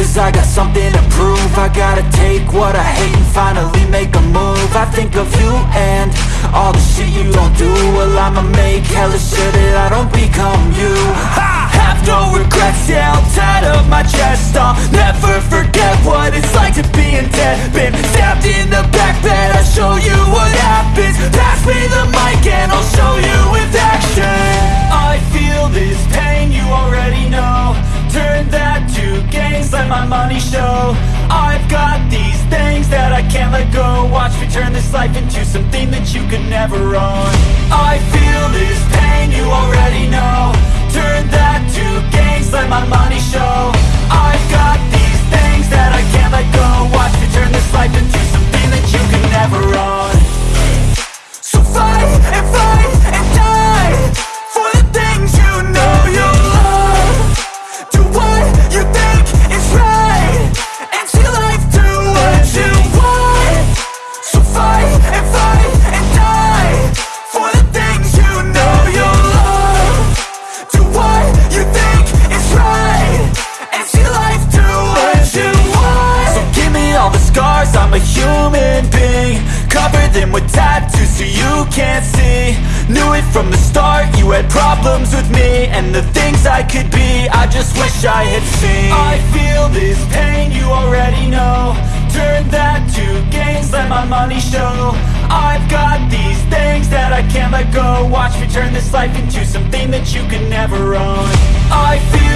Cause I got something to prove. I gotta take what I hate and finally make a move. I think of you and all the shit you don't do. Well I'ma make hella sure that I don't become you. I have no regrets, yeah I'll tie up my chest. I'll never forget what it's like to be in debt. Been my money show. I've got these things that I can't let go. Watch me turn this life into something that you could never own. I feel this I'm a human being Cover them with tattoos so you can't see. Knew it from the start, you had problems with me And the things I could be, I just wish I had seen. I feel this pain, you already know. Turn that to gains, let my money show. I've got these things that I can't let go. Watch me turn this life into something that you can never own. I feel